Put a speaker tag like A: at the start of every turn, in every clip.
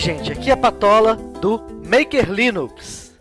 A: Gente, aqui é a Patola do Maker Linux.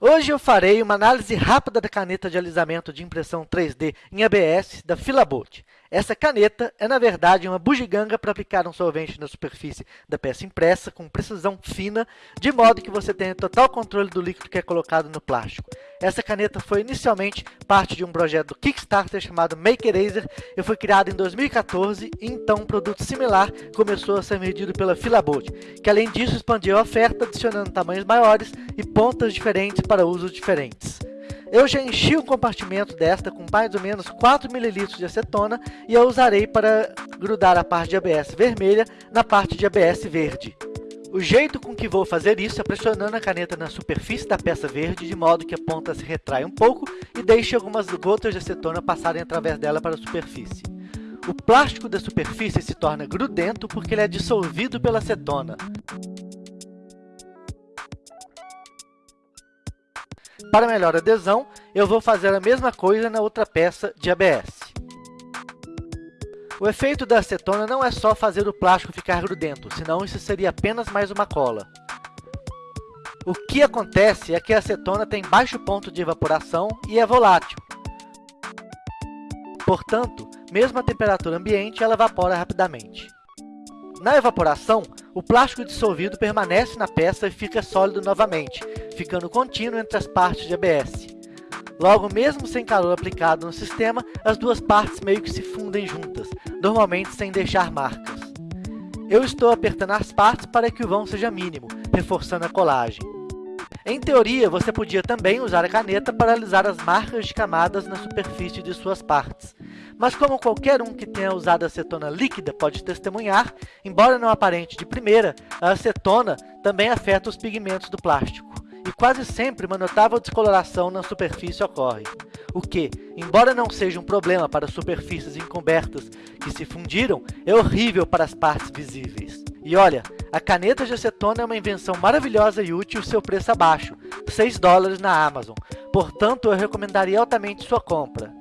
A: Hoje eu farei uma análise rápida da caneta de alisamento de impressão 3D em ABS da Filabolt. Essa caneta é, na verdade, uma bugiganga para aplicar um solvente na superfície da peça impressa com precisão fina, de modo que você tenha total controle do líquido que é colocado no plástico. Essa caneta foi inicialmente parte de um projeto do Kickstarter chamado Make Eraser e foi criado em 2014, e então um produto similar começou a ser vendido pela Filabolt, que além disso expandiu a oferta adicionando tamanhos maiores e pontas diferentes para usos diferentes. Eu já enchi o compartimento desta com mais ou menos 4 ml de acetona e eu usarei para grudar a parte de ABS vermelha na parte de ABS verde. O jeito com que vou fazer isso é pressionando a caneta na superfície da peça verde, de modo que a ponta se retrai um pouco e deixe algumas gotas de acetona passarem através dela para a superfície. O plástico da superfície se torna grudento porque ele é dissolvido pela acetona. Para melhor adesão, eu vou fazer a mesma coisa na outra peça de ABS. O efeito da acetona não é só fazer o plástico ficar grudento, senão isso seria apenas mais uma cola. O que acontece é que a acetona tem baixo ponto de evaporação e é volátil. Portanto, mesmo a temperatura ambiente, ela evapora rapidamente. Na evaporação, o plástico dissolvido permanece na peça e fica sólido novamente, ficando contínuo entre as partes de ABS. Logo, mesmo sem calor aplicado no sistema, as duas partes meio que se fundem juntas, normalmente sem deixar marcas. Eu estou apertando as partes para que o vão seja mínimo, reforçando a colagem. Em teoria, você podia também usar a caneta para alisar as marcas de camadas na superfície de suas partes. Mas como qualquer um que tenha usado acetona líquida pode testemunhar, embora não aparente de primeira, a acetona também afeta os pigmentos do plástico e quase sempre uma notável descoloração na superfície ocorre, o que, embora não seja um problema para superfícies encobertas que se fundiram, é horrível para as partes visíveis. E olha, a caneta de acetona é uma invenção maravilhosa e útil, seu preço abaixo, 6 dólares na Amazon, portanto eu recomendaria altamente sua compra.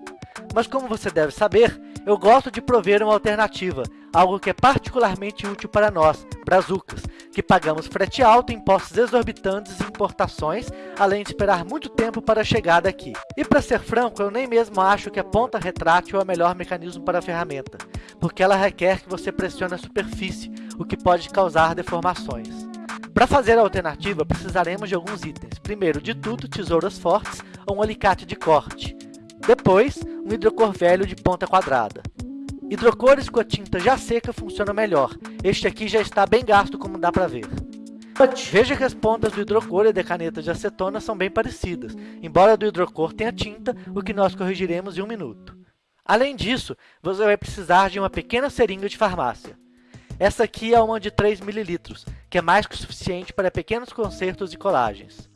A: Mas como você deve saber, eu gosto de prover uma alternativa, algo que é particularmente útil para nós, brazucas, que pagamos frete alto, impostos exorbitantes e importações, além de esperar muito tempo para a chegada aqui. E para ser franco, eu nem mesmo acho que a ponta retrátil é o melhor mecanismo para a ferramenta, porque ela requer que você pressione a superfície, o que pode causar deformações. Para fazer a alternativa, precisaremos de alguns itens. Primeiro de tudo, tesouras fortes ou um alicate de corte. Depois, um hidrocor velho de ponta quadrada. Hidrocores com a tinta já seca funcionam melhor. Este aqui já está bem gasto, como dá para ver. Veja que as pontas do hidrocor e da caneta de acetona são bem parecidas, embora do hidrocor tenha tinta, o que nós corrigiremos em um minuto. Além disso, você vai precisar de uma pequena seringa de farmácia. Essa aqui é uma de 3 ml, que é mais que o suficiente para pequenos consertos e colagens.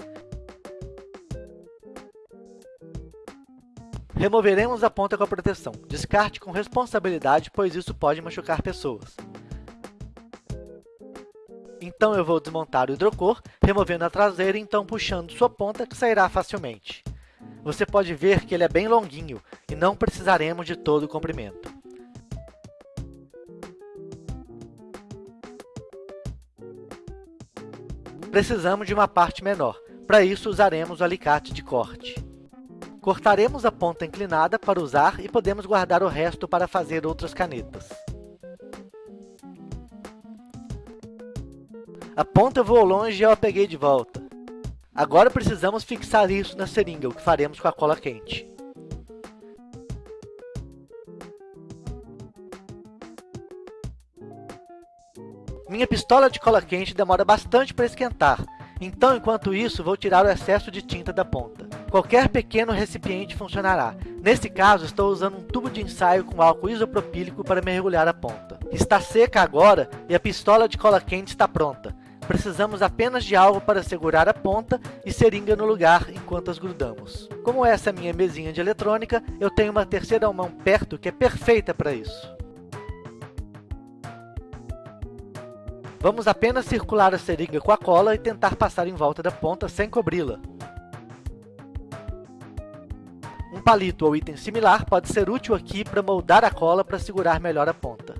A: Removeremos a ponta com a proteção. Descarte com responsabilidade, pois isso pode machucar pessoas. Então eu vou desmontar o hidrocor, removendo a traseira e então puxando sua ponta, que sairá facilmente. Você pode ver que ele é bem longuinho e não precisaremos de todo o comprimento. Precisamos de uma parte menor. Para isso, usaremos o alicate de corte. Cortaremos a ponta inclinada para usar e podemos guardar o resto para fazer outras canetas. A ponta voou longe e eu a peguei de volta. Agora precisamos fixar isso na seringa, o que faremos com a cola quente. Minha pistola de cola quente demora bastante para esquentar, então enquanto isso vou tirar o excesso de tinta da ponta. Qualquer pequeno recipiente funcionará. Nesse caso, estou usando um tubo de ensaio com álcool isopropílico para mergulhar a ponta. Está seca agora e a pistola de cola quente está pronta. Precisamos apenas de algo para segurar a ponta e seringa no lugar enquanto as grudamos. Como essa é minha mesinha de eletrônica, eu tenho uma terceira mão perto que é perfeita para isso. Vamos apenas circular a seringa com a cola e tentar passar em volta da ponta sem cobri-la. palito ou item similar pode ser útil aqui para moldar a cola para segurar melhor a ponta.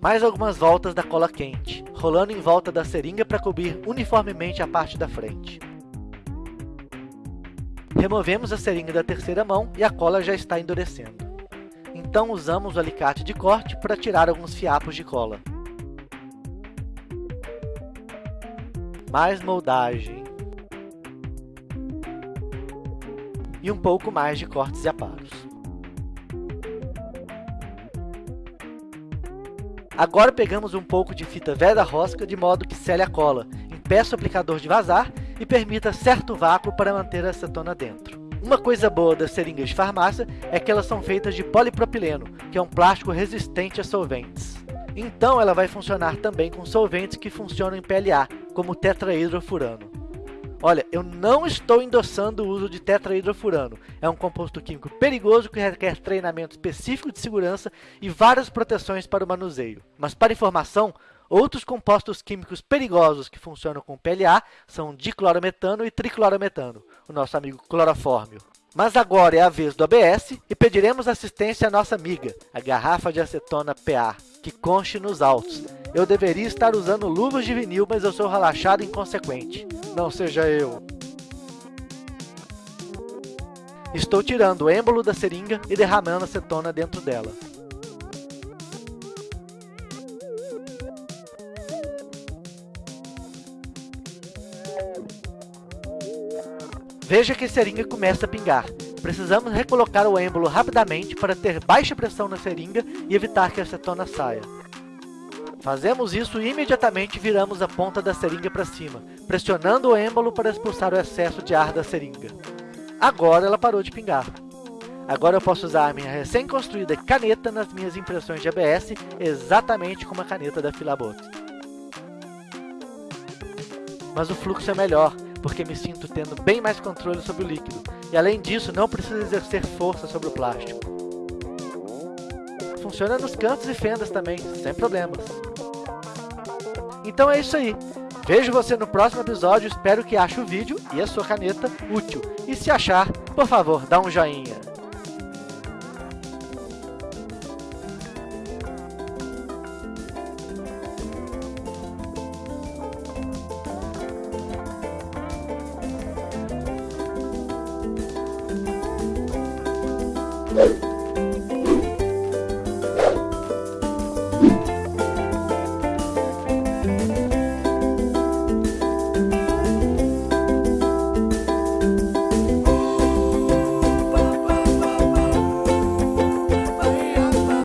A: Mais algumas voltas da cola quente, rolando em volta da seringa para cobrir uniformemente a parte da frente. Removemos a seringa da terceira mão e a cola já está endurecendo. Então usamos o alicate de corte para tirar alguns fiapos de cola. Mais moldagem. E um pouco mais de cortes e aparos. Agora pegamos um pouco de fita velha rosca de modo que sele a cola, impeça o aplicador de vazar e permita certo vácuo para manter a acetona dentro. Uma coisa boa das seringas de farmácia é que elas são feitas de polipropileno, que é um plástico resistente a solventes. Então ela vai funcionar também com solventes que funcionam em PLA, como tetrahidrofurano. Olha, eu não estou endossando o uso de tetrahidrofurano. É um composto químico perigoso que requer treinamento específico de segurança e várias proteções para o manuseio. Mas para informação, outros compostos químicos perigosos que funcionam com PLA são diclorometano e triclorometano, o nosso amigo clorofórmio. Mas agora é a vez do ABS e pediremos assistência à nossa amiga, a garrafa de acetona PA, que conste nos autos. Eu deveria estar usando luvas de vinil, mas eu sou relaxado e inconsequente. Não seja eu. Estou tirando o êmbolo da seringa e derramando acetona dentro dela. Veja que a seringa começa a pingar. Precisamos recolocar o êmbolo rapidamente para ter baixa pressão na seringa e evitar que a acetona saia. Fazemos isso e imediatamente viramos a ponta da seringa para cima, pressionando o êmbolo para expulsar o excesso de ar da seringa. Agora ela parou de pingar. Agora eu posso usar a minha recém-construída caneta nas minhas impressões de ABS, exatamente como a caneta da Filabot. Mas o fluxo é melhor, porque me sinto tendo bem mais controle sobre o líquido, e além disso, não preciso exercer força sobre o plástico. Funciona nos cantos e fendas também, sem problemas. Então é isso aí. Vejo você no próximo episódio, espero que ache o vídeo e a sua caneta útil. E se achar, por favor, dá um joinha.